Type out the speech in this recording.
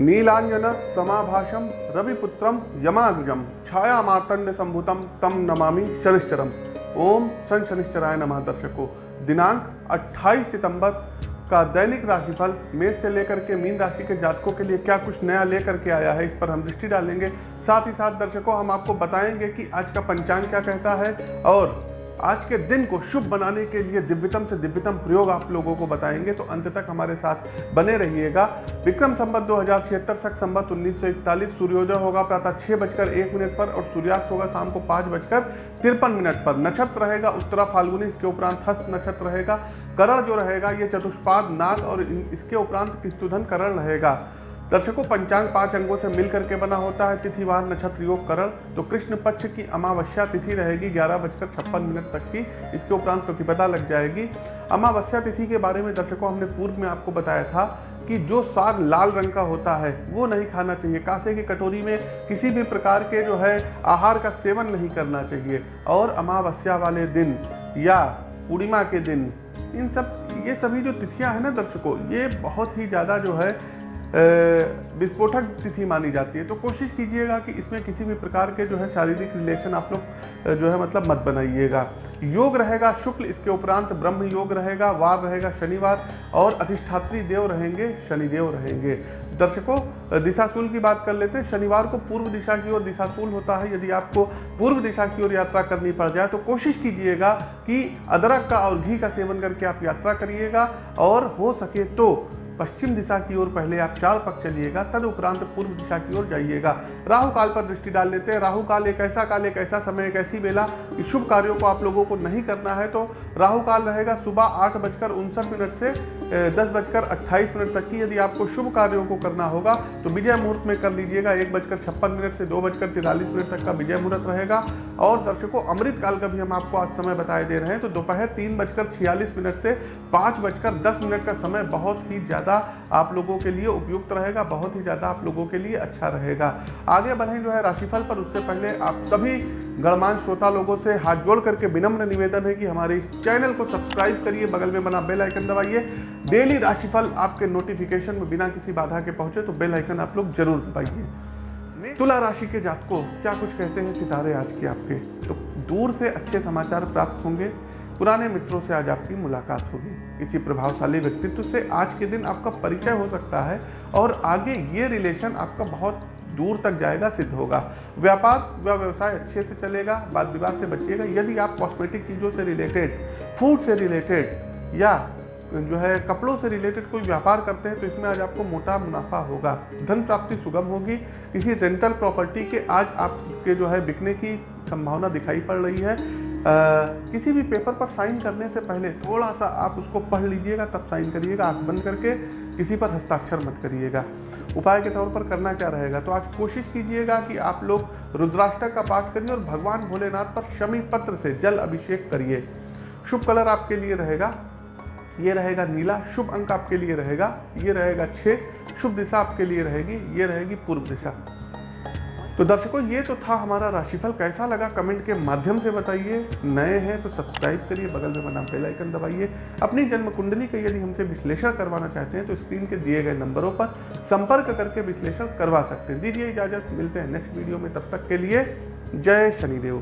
नीलांजन समाभाषम, रविपुत्रम यमाग्रजम छाया मार्तंड संभुतम तम नमामि शनिश्चरम। ओम सन शनिश्चराय नमः दर्शकों। दिनांक 28 सितंबर का दैनिक राशिफल मेष से लेकर के मीन राशि के जातकों के लिए क्या कुछ नया लेकर के आया है इस पर हम दृष्टि डालेंगे। साथ ही साथ दर्शकों, हम आपको बताएँगे कि आज का पंचांग क्या कहता है और आज के दिन को शुभ बनाने के लिए दिव्यतम से दिव्यतम प्रयोग आप लोगों को बताएँगे तो अंत तक हमारे साथ बने रहिएगा। विक्रम संबत दो हज़ार छिहत्तर, सख संबत उन्नीस सौ इकतालीस, सूर्योदय होगा प्रातः छह बजकर एक मिनट पर और सूर्यास्त होगा शाम को पाँच बजकर तिरपन मिनट पर। नक्षत्र रहेगा उत्तरा फाल्गुनी, इसके उपरांत हस्त नक्षत्र रहेगा, करण जो रहेगा, ये चतुष्पाद नाग और इसके उपरांत किस्तुधन करण रहेगा। दर्शकों, पंचांग पाँच अंगों से मिलकर के बना होता है तिथिवार नक्षत्र योग करण। तो कृष्ण पक्ष की अमावस्या तिथि रहेगी ग्यारह बजकर छप्पन मिनट तक की। इसके उपरांत प्रतिपदा लग जाएगी। अमावस्या तिथि के बारे में दर्शकों, हमने पूर्व में आपको बताया था कि जो साग लाल रंग का होता है, वो नहीं खाना चाहिए। कासे की कटोरी में किसी भी प्रकार के जो है, आहार का सेवन नहीं करना चाहिए। और अमावस्या वाले दिन या पूर्णिमा के दिन, इन सब, ये सभी जो तिथियाँ हैं ना दर्शकों, ये बहुत ही ज़्यादा जो है विस्फोटक तिथि मानी जाती है। तो कोशिश कीजिएगा कि इसमें किसी भी प्रकार के जो है शारीरिक रिलेशन आप लोग जो है मतलब मत बनाइएगा। योग रहेगा, शुक्ल इसके उपरांत ब्रह्म योग रहेगा वार रहेगा, शनिवार और अधिष्ठात्री देव रहेंगे, शनिदेव रहेंगे। दर्शकों दिशाशूल की बात कर लेते हैं। शनिवार को पूर्व दिशा की ओर दिशाशूल होता है। यदि आपको पूर्व दिशा की ओर यात्रा करनी पड़ जाए तो कोशिश कीजिएगा कि अदरक का और घी का सेवन करके आप यात्रा करिएगा और हो सके तो पश्चिम दिशा की ओर पहले आप चार पक चलिएगा, तद उपरांत पूर्व दिशा की ओर जाइएगा। राहु काल पर दृष्टि डाल लेते हैं। राहु काल एक ऐसा काल, एक ऐसा समय, एक ऐसी बेला कि शुभ कार्यों को आप लोगों को नहीं करना है तो राहु काल रहेगा सुबह आठ बजकर उनसठ मिनट से दस बजकर अट्ठाईस मिनट तक की। यदि आपको शुभ कार्यों को करना होगा तो विजय मुहूर्त में कर लीजिएगा। एक बजकर छप्पन मिनट से दो बजकर तिरालीस मिनट तक का विजय मुहूर्त रहेगा। और दर्शकों अमृत काल का भी हम आपको आज समय बताए दे रहे हैं। तो दोपहर तीन बजकर छियालीस मिनट से पाँच बजकर दस मिनट का समय बहुत ही ज़्यादा आप लोगों के लिए उपयुक्त रहेगा, बहुत ही ज़्यादा आप लोगों के लिए अच्छा रहेगा। आगे बढ़ें जो है राशिफल पर, उससे पहले आप सभी गणमान श्रोता लोगों से हाथ जोड़ करके विनम्र निवेदन है कि हमारे चैनल को सब्सक्राइब करिए, बगल में बना बेल आइकन दबाइए। डेली राशिफल आपके नोटिफिकेशन में बिना किसी बाधा के पहुँचे तो बेल आइकन आप लोग ज़रूर दबाइए। तुला राशि के जातकों, क्या कुछ कहते हैं सितारे आज के आपके? तो दूर से अच्छे समाचार प्राप्त होंगे। पुराने मित्रों से आज आपकी मुलाकात होगी। किसी प्रभावशाली व्यक्तित्व से आज के दिन आपका परिचय हो सकता है और आगे ये रिलेशन आपका बहुत दूर तक जाएगा सिद्ध होगा। व्यापार व व्यवसाय अच्छे से चलेगा वाद विवाद से बचिएगा। यदि आप कॉस्मेटिक चीज़ों से रिलेटेड फ़ूड से रिलेटेड या जो है कपड़ों से रिलेटेड कोई व्यापार करते हैं तो इसमें आज आपको मोटा मुनाफा होगा। धन प्राप्ति सुगम होगी। किसी रेंटल प्रॉपर्टी के आज आपके जो है बिकने की संभावना दिखाई पड़ रही है। आ, किसी भी पेपर पर साइन करने से पहले थोड़ा सा आप उसको पढ़ लीजिएगा तब साइन करिएगा आँख बंद करके किसी पर हस्ताक्षर मत करिएगा। उपाय के तौर पर करना क्या रहेगा? तो आज कोशिश कीजिएगा कि आप लोग रुद्राष्टक का पाठ करिए और भगवान भोलेनाथ पर शमी पत्र से जल अभिषेक करिए। शुभ कलर आपके लिए रहेगा। ये रहेगा नीला। शुभ अंक आपके लिए रहेगा। ये रहेगा छः शुभ दिशा आपके लिए रहेगी। ये रहेगी पूर्व दिशा। तो दर्शकों, ये तो था हमारा राशिफल। कैसा लगा? कमेंट के माध्यम से बताइए। नए हैं तो सब्सक्राइब करिए, बगल में बना बेल आइकन दबाइए। अपनी जन्म कुंडली का यदि हमसे विश्लेषण करवाना चाहते हैं तो स्क्रीन के दिए गए नंबरों पर संपर्क करके विश्लेषण करवा सकते हैं। दीजिए इजाज़त, मिलते हैं नेक्स्ट वीडियो में। तब तक के लिए जय शनिदेव।